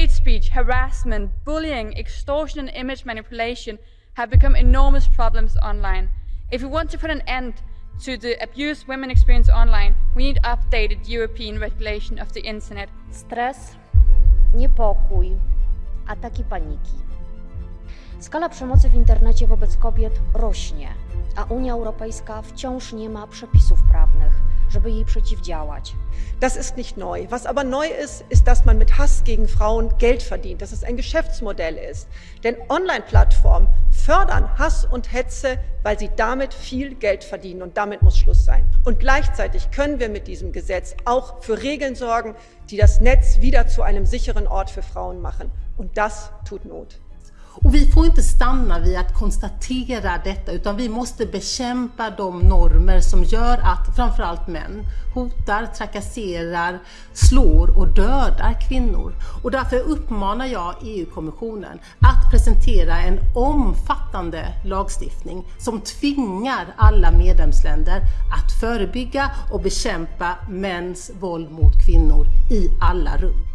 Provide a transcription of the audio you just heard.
hate speech, harassment, bullying, extortion, and image manipulation have become enormous problems online. If we want to put an end to the abuse women experience online, we need updated European regulation of the internet. Stres, niepokój, ataki paniki. Skala przemocy w internecie wobec kobiet rośnie, a Unia Europejska wciąż nie ma przepisów prawnych, żeby jej przeciwdziałać. Das ist nicht neu. Was aber neu ist, ist, dass man mit Hass gegen Frauen Geld verdient, dass es ein Geschäftsmodell ist. Denn Online-Plattformen fördern Hass und Hetze, weil sie damit viel Geld verdienen und damit muss Schluss sein. Und gleichzeitig können wir mit diesem Gesetz auch für Regeln sorgen, die das Netz wieder zu einem sicheren Ort für Frauen machen. Und das tut Not. Och vi får inte stanna vid att konstatera detta utan vi måste bekämpa de normer som gör att framförallt män hotar, trakasserar, slår och dödar kvinnor. Och därför uppmanar jag EU-kommissionen att presentera en omfattande lagstiftning som tvingar alla medlemsländer att förebygga och bekämpa mäns våld mot kvinnor i alla rum.